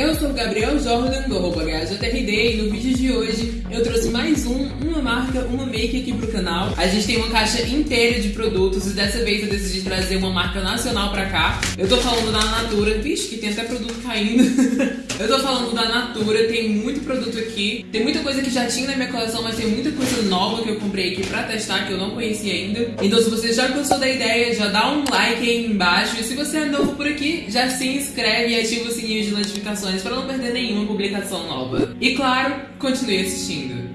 eu sou o Gabriel Jordan do arroba HJRD e no vídeo de hoje eu trouxe mais um, uma marca, uma make aqui pro canal. A gente tem uma caixa inteira de produtos e dessa vez eu decidi trazer uma marca nacional pra cá. Eu tô falando da Natura, vixe que tem até produto caindo. eu tô falando da Natura, tem muito produto aqui. Tem muita coisa que já tinha na minha coleção, mas tem muita coisa nova que eu comprei aqui pra testar que eu não conhecia ainda. Então se você já gostou da ideia, já dá um like aí embaixo. E se você é novo por aqui, já se inscreve e ativa o sininho de notificações para não perder nenhuma publicação nova. E claro, continue assistindo.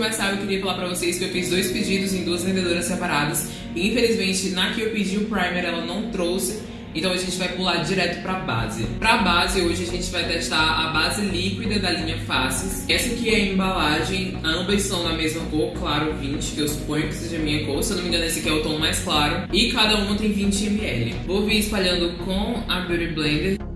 Começar, eu queria falar pra vocês que eu fiz dois pedidos em duas vendedoras separadas. E infelizmente, na que eu pedi o primer, ela não trouxe. Então a gente vai pular direto para base. Para base, hoje a gente vai testar a base líquida da linha Faces. Essa aqui é a embalagem, ambas são na mesma cor, claro 20, que eu suponho que seja a minha cor. Se eu não me engano, esse aqui é o tom mais claro. E cada uma tem 20 ml. Vou vir espalhando com a Beauty Blender.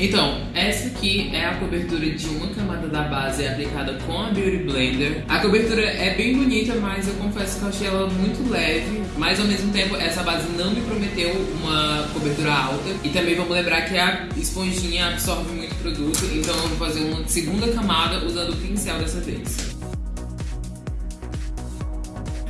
Então, essa aqui é a cobertura de uma camada da base aplicada com a Beauty Blender. A cobertura é bem bonita, mas eu confesso que eu achei ela muito leve. Mas ao mesmo tempo, essa base não me prometeu uma cobertura alta. E também vamos lembrar que a esponjinha absorve muito produto, então eu vou fazer uma segunda camada usando o pincel dessa vez.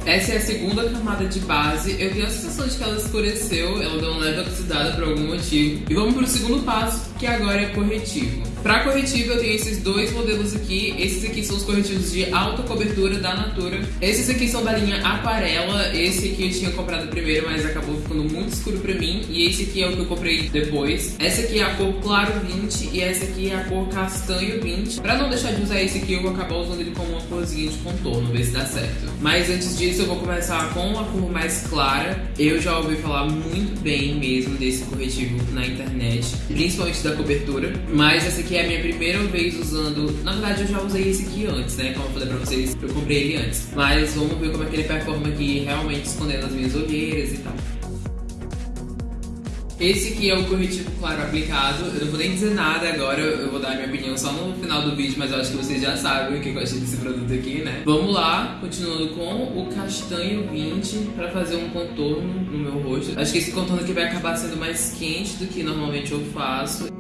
Essa é a segunda camada de base. Eu tenho a sensação de que ela escureceu, ela deu uma leve oxidada por algum motivo. E vamos para o segundo passo, que agora é corretivo. Para corretivo eu tenho esses dois modelos aqui. Esses aqui são os corretivos de alta cobertura da Natura. Esses aqui são da linha Aquarela. Esse aqui eu tinha comprado primeiro, mas acabou ficando muito escuro pra mim. E esse aqui é o que eu comprei depois. Essa aqui é a cor claro 20 e essa aqui é a cor castanho 20. Pra não deixar de usar esse aqui, eu vou acabar usando ele como uma corzinha de contorno, ver se dá certo. Mas antes disso, eu vou começar com uma cor mais clara. Eu já ouvi falar muito bem mesmo desse corretivo na internet, principalmente da cobertura. Mas essa aqui que é a minha primeira vez usando. Na verdade, eu já usei esse aqui antes, né? Como eu falei pra vocês, eu comprei ele antes. Mas vamos ver como é que ele performa aqui, realmente escondendo as minhas olheiras e tal. Esse aqui é o corretivo claro aplicado. Eu não vou nem dizer nada agora, eu vou dar minha opinião só no final do vídeo, mas eu acho que vocês já sabem o que eu achei desse produto aqui, né? Vamos lá, continuando com o castanho 20 para fazer um contorno no meu rosto. Acho que esse contorno aqui vai acabar sendo mais quente do que normalmente eu faço.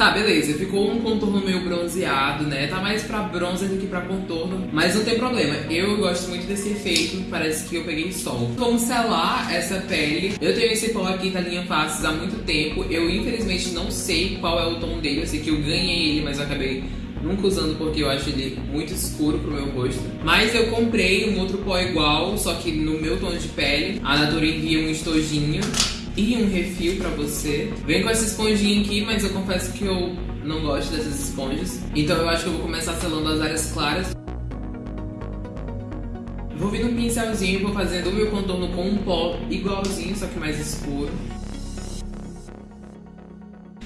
Tá, beleza, ficou um contorno meio bronzeado, né? Tá mais pra bronze do que pra contorno, mas não tem problema. Eu gosto muito desse efeito, parece que eu peguei sol. Como selar essa pele? Eu tenho esse pó aqui da linha Faces há muito tempo. Eu, infelizmente, não sei qual é o tom dele. Eu sei que eu ganhei ele, mas eu acabei nunca usando porque eu acho ele muito escuro pro meu rosto. Mas eu comprei um outro pó igual, só que no meu tom de pele. A Natura envia um estojinho e um refil pra você. Vem com essa esponjinha aqui, mas eu confesso que eu não gosto dessas esponjas. Então eu acho que eu vou começar selando as áreas claras. Vou vir no pincelzinho e vou fazendo o meu contorno com um pó igualzinho, só que mais escuro.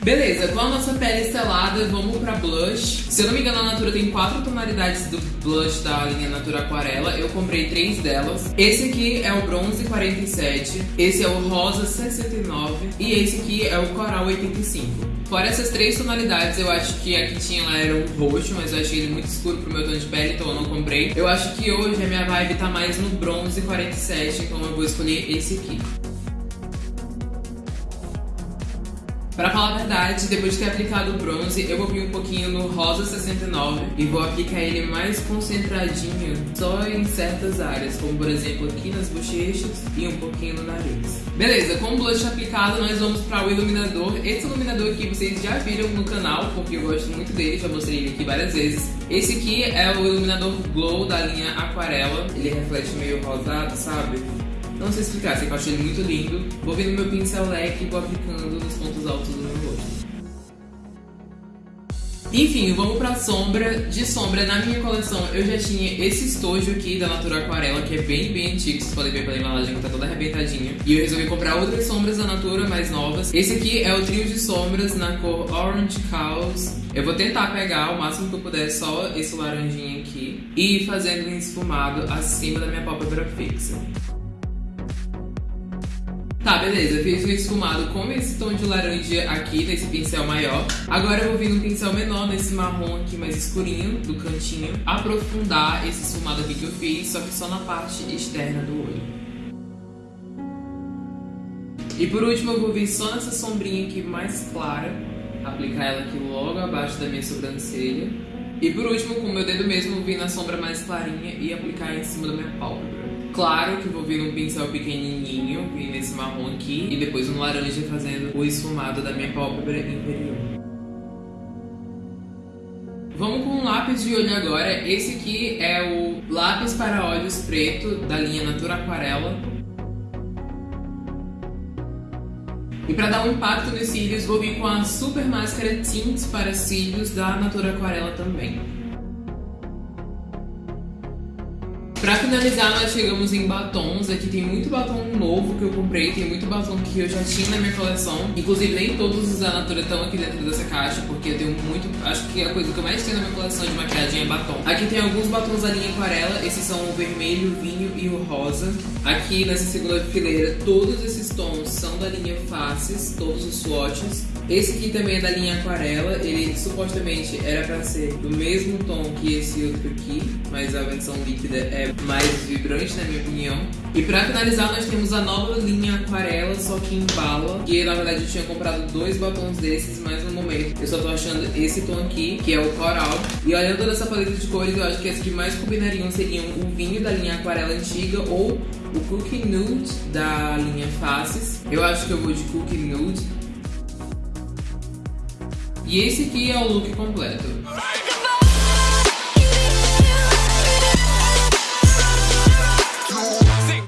Beleza, com a nossa pele selada, vamos pra blush. Se eu não me engano, a Natura tem quatro tonalidades do blush da linha Natura Aquarela. Eu comprei três delas. Esse aqui é o bronze 47, esse é o rosa 69 e esse aqui é o coral 85. Fora essas três tonalidades, eu acho que a que tinha lá era o roxo, mas eu achei ele muito escuro pro meu tom de pele, então eu não comprei. Eu acho que hoje a minha vibe tá mais no bronze 47, então eu vou escolher esse aqui. Pra falar a verdade, depois de ter aplicado o bronze, eu vou vir um pouquinho no rosa 69 e vou aplicar ele mais concentradinho só em certas áreas, como por exemplo aqui nas bochechas e um pouquinho no nariz. Beleza, com o blush aplicado, nós vamos para o iluminador. Esse iluminador aqui vocês já viram no canal, porque eu gosto muito dele, já mostrei ele aqui várias vezes. Esse aqui é o iluminador Glow da linha Aquarela. Ele reflete meio rosado, sabe? Não sei explicar, sei que eu achei ele muito lindo. Vou no meu pincel leque e vou aplicando nos pontos altos do meu rosto. Enfim, vamos pra sombra. De sombra, na minha coleção, eu já tinha esse estojo aqui da Natura Aquarela, que é bem, bem antigo. Vocês podem ver pela embalagem que tá toda arrebentadinha. E eu resolvi comprar outras sombras da Natura, mais novas. Esse aqui é o trio de sombras na cor Orange Cows. Eu vou tentar pegar o máximo que eu puder só esse laranjinha aqui. E ir fazendo um esfumado acima da minha pálpebra fixa. Tá, beleza, fiz o esfumado com esse tom de laranja aqui, nesse pincel maior. Agora eu vou vir num pincel menor, nesse marrom aqui mais escurinho, do cantinho, aprofundar esse esfumado aqui que eu fiz, só que só na parte externa do olho. E por último eu vou vir só nessa sombrinha aqui mais clara, aplicar ela aqui logo abaixo da minha sobrancelha. E por último, com o meu dedo mesmo, vou vir na sombra mais clarinha e aplicar em cima da minha pálpebra. Claro que vou vir num pincel pequenininho, vir nesse marrom aqui, e depois um laranja fazendo o esfumado da minha pálpebra inferior. Vamos com um lápis de olho agora. Esse aqui é o lápis para olhos preto da linha Natura Aquarela. E para dar um impacto nos cílios, vou vir com a Super Máscara Tints para cílios da Natura Aquarela também. Pra finalizar, nós chegamos em batons. Aqui tem muito batom novo que eu comprei, tem muito batom que eu já tinha na minha coleção. Inclusive, nem todos os da Natura estão aqui dentro dessa caixa, porque eu tenho muito... Acho que a coisa que eu mais tenho na minha coleção de maquiagem é batom. Aqui tem alguns batons da linha aquarela, esses são o vermelho, o vinho e o rosa. Aqui, nessa segunda fileira, todos esses tons são da linha Faces, todos os swatches. Esse aqui também é da linha aquarela, ele supostamente era pra ser do mesmo tom que esse outro aqui, mas a versão líquida é mais vibrante na minha opinião. E pra finalizar nós temos a nova linha aquarela, só que em bala, que na verdade eu tinha comprado dois batons desses, mas no momento eu só tô achando esse tom aqui, que é o coral. E olhando toda essa paleta de cores, eu acho que as que mais combinariam seriam o vinho da linha aquarela antiga ou o Cookie Nude da linha Faces. Eu acho que eu vou de Cookie Nude, e esse aqui é o look completo.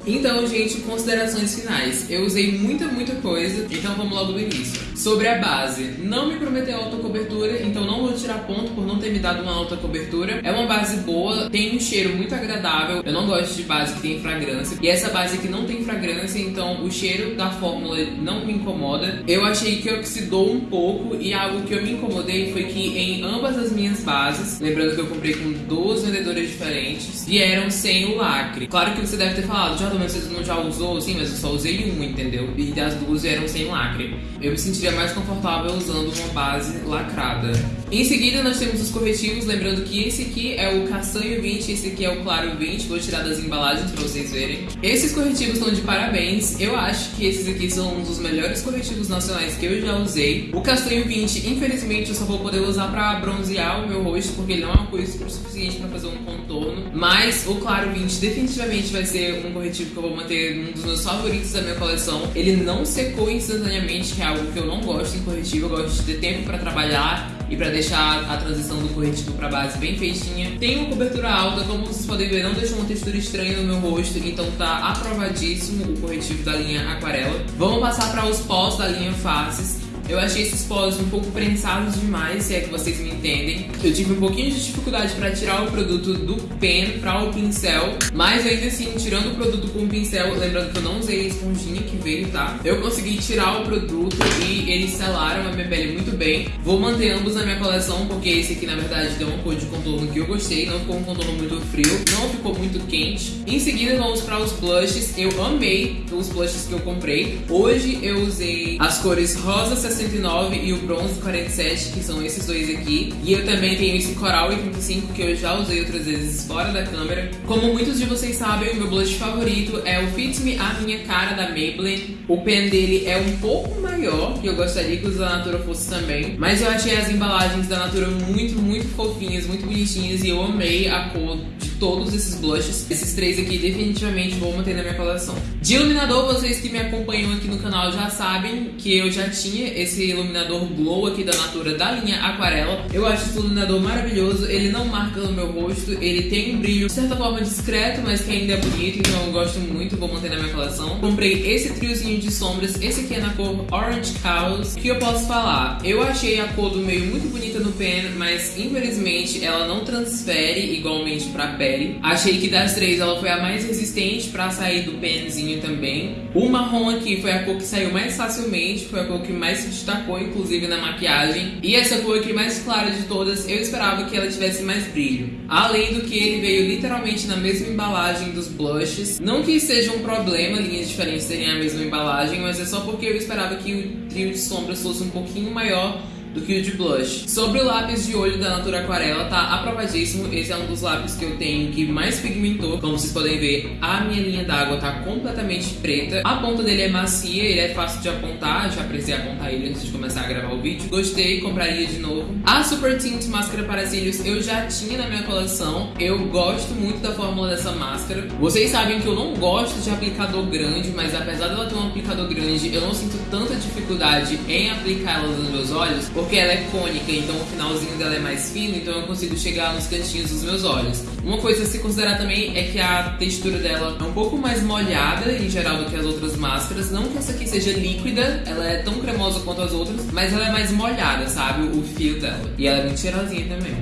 Então, gente, considerações finais. Eu usei muita, muita coisa, então vamos logo do início. Sobre a base, não me prometeu alta cobertura, então não vou tirar ponto por não ter me dado uma alta cobertura. É uma base boa, tem um cheiro muito agradável. Eu não gosto de base que tem fragrância. E essa base aqui não tem fragrância, então o cheiro da fórmula não me incomoda. Eu achei que oxidou um pouco e algo que eu me incomodei foi que em ambas as minhas bases, lembrando que eu comprei com duas vendedoras diferentes, vieram sem o lacre. Claro que você deve ter falado, já mas você não já usou? Sim, mas eu só usei um, entendeu? E as duas vieram sem lacre. Eu me sentiria mais confortável usando uma base lacrada. Em seguida, nós temos os corretivos, lembrando que esse aqui é o castanho 20, esse aqui é o claro 20. Vou tirar das embalagens para vocês verem. Esses corretivos estão de parabéns. Eu acho que esses aqui são um dos melhores corretivos nacionais que eu já usei. O castanho 20, infelizmente, eu só vou poder usar para bronzear o meu rosto, porque ele não é uma coisa suficiente para fazer um contorno. Mas o claro 20 definitivamente vai ser um corretivo que eu vou manter um dos meus favoritos da minha coleção. Ele não secou instantaneamente, que é algo que eu não gosto em corretivo. Eu gosto de ter tempo para trabalhar e para deixar a transição do corretivo para base bem feitinha. Tem uma cobertura alta, como vocês podem ver, não deixou uma textura estranha no meu rosto, então tá aprovadíssimo o corretivo da linha Aquarela. Vamos passar para os pós da linha Faces. Eu achei esses polos um pouco prensados demais, se é que vocês me entendem. Eu tive um pouquinho de dificuldade para tirar o produto do pen para o pincel, mas ainda assim, tirando o produto com o pincel, lembrando que eu não usei a esponjinha que veio, tá? Eu consegui tirar o produto e eles selaram a minha pele muito bem. Vou manter ambos na minha coleção, porque esse aqui, na verdade, deu uma cor de contorno que eu gostei, não ficou um contorno muito frio, não ficou muito quente. Em seguida, vamos para os blushes. Eu amei os blushes que eu comprei. Hoje eu usei as cores rosa 69 e o bronze 47, que são esses dois aqui. E eu também tenho esse coral 85, que eu já usei outras vezes fora da câmera. Como muitos de vocês sabem, o meu blush favorito é o Fit Me A Minha Cara da Maybelline. O pen dele é um pouco maior, que eu gostaria que os da Natura fosse também. Mas eu achei as embalagens da Natura muito, muito fofinhas, muito bonitinhas. E eu amei a cor de todos esses blushes. Esses três aqui definitivamente vou manter na minha coleção. De iluminador, vocês que me acompanham aqui no canal já sabem que eu já tinha esse iluminador Glow aqui da Natura da linha Aquarela. Eu acho esse iluminador maravilhoso, ele não marca no meu rosto, ele tem um brilho de certa forma discreto, mas que ainda é bonito, então eu gosto muito, vou manter na minha coleção. Comprei esse triozinho de sombras, esse aqui é na cor Orange Cows. O que eu posso falar? Eu achei a cor do meio muito bonita no pen, mas infelizmente ela não transfere igualmente pra pele Achei que das três ela foi a mais resistente pra sair do penzinho também. O marrom aqui foi a cor que saiu mais facilmente, foi a cor que mais se destacou, inclusive na maquiagem. E essa cor aqui mais clara de todas, eu esperava que ela tivesse mais brilho. Além do que ele veio literalmente na mesma embalagem dos blushes. Não que seja um problema linhas diferentes terem a mesma embalagem, mas é só porque eu esperava que o trio de sombras fosse um pouquinho maior do que o de blush. Sobre o lápis de olho da Natura Aquarela, tá aprovadíssimo. Esse é um dos lápis que eu tenho que mais pigmentou. Como vocês podem ver, a minha linha d'água tá completamente preta. A ponta dele é macia, ele é fácil de apontar. Já precisei apontar ele antes de começar a gravar o vídeo. Gostei, compraria de novo. A Super Tint Máscara para Cílios eu já tinha na minha coleção. Eu gosto muito da fórmula dessa máscara. Vocês sabem que eu não gosto de aplicador grande, mas apesar dela ter um aplicador grande, eu não sinto tanta dificuldade em aplicar ela nos meus olhos, porque ela é cônica, então o finalzinho dela é mais fino, então eu consigo chegar nos cantinhos dos meus olhos. Uma coisa a se considerar também é que a textura dela é um pouco mais molhada em geral do que as outras máscaras. Não que essa aqui seja líquida, ela é tão cremosa quanto as outras, mas ela é mais molhada, sabe? O fio dela. E ela é bem cheirosinha também.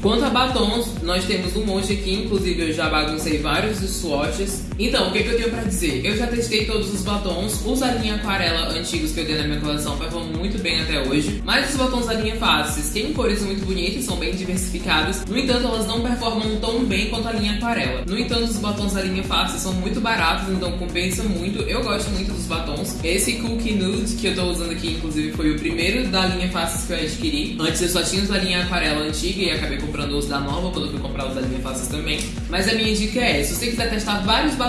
Quanto a batons, nós temos um monte aqui, inclusive eu já baguncei vários swatches. Então, o que, que eu tenho pra dizer? Eu já testei todos os batons, os da linha aquarela antigos que eu dei na minha coleção performam muito bem até hoje. Mas os batons da linha Faces têm cores muito bonitas, são bem diversificadas. No entanto, elas não performam tão bem quanto a linha aquarela. No entanto, os batons da linha Faces são muito baratos, então compensa muito. Eu gosto muito dos batons. Esse Cookie Nude que eu tô usando aqui, inclusive, foi o primeiro da linha Faces que eu adquiri. Antes eu só tinha os da linha aquarela antiga e acabei comprando os da nova quando eu fui comprar os da linha Faces também. Mas a minha dica é, se você quiser testar vários batons,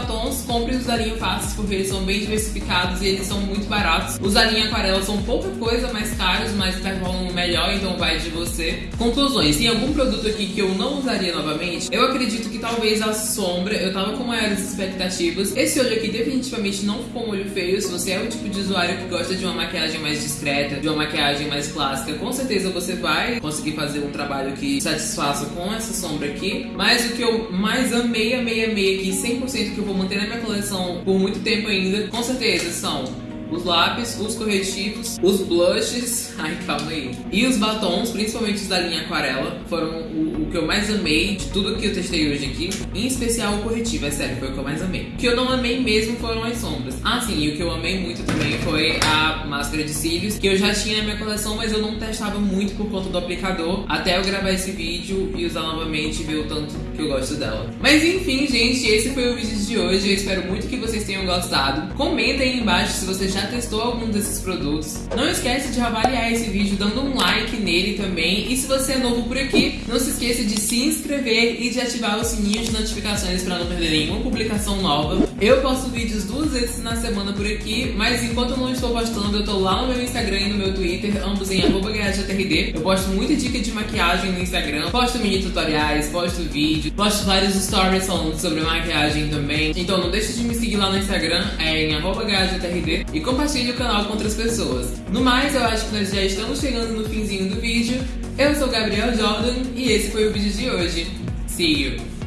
compre os da linha porque eles são bem diversificados e eles são muito baratos. Os da linha aquarela são pouca coisa, mais caros, mas performam melhor, então vai de você. Conclusões, tem algum produto aqui que eu não usaria novamente? Eu acredito que talvez a sombra, eu tava com maiores expectativas. Esse olho aqui definitivamente não ficou um olho feio, se você é o tipo de usuário que gosta de uma maquiagem mais discreta, de uma maquiagem mais clássica, com certeza você vai conseguir fazer um trabalho que satisfaça com essa sombra aqui. Mas o que eu mais amei, amei, amei aqui, 100% que eu vou manter na minha coleção por muito tempo ainda, com certeza são os lápis, os corretivos, os blushes, ai calma aí, e os batons, principalmente os da linha aquarela, foram o, o, que eu mais amei de tudo que eu testei hoje aqui, em especial o corretivo, é sério, foi o que eu mais amei. O que eu não amei mesmo foram as sombras. Ah sim, e o que eu amei muito também foi a máscara de cílios, que eu já tinha na minha coleção, mas eu não testava muito por conta do aplicador, até eu gravar esse vídeo e usar novamente e ver o tanto que eu gosto dela. Mas enfim, gente, esse foi o vídeo de hoje, eu espero muito que vocês tenham gostado. Comentem aí embaixo se você já já testou algum desses produtos. Não esquece de avaliar esse vídeo dando um like nele também. E se você é novo por aqui, não se esqueça de se inscrever e de ativar o sininho de notificações para não perder nenhuma publicação nova. Eu posto vídeos duas vezes na semana por aqui, mas enquanto eu não estou postando, eu tô lá no meu Instagram e no meu Twitter, ambos em @gajatrd. Eu posto muita dica de maquiagem no Instagram, posto mini tutoriais, posto vídeo, posto vários stories falando sobre maquiagem também. Então não deixe de me seguir lá no Instagram, é em gajatrd. E compartilhe o canal com outras pessoas. No mais, eu acho que nós já estamos chegando no finzinho do vídeo. Eu sou Gabriel Jordan e esse foi o vídeo de hoje. See you!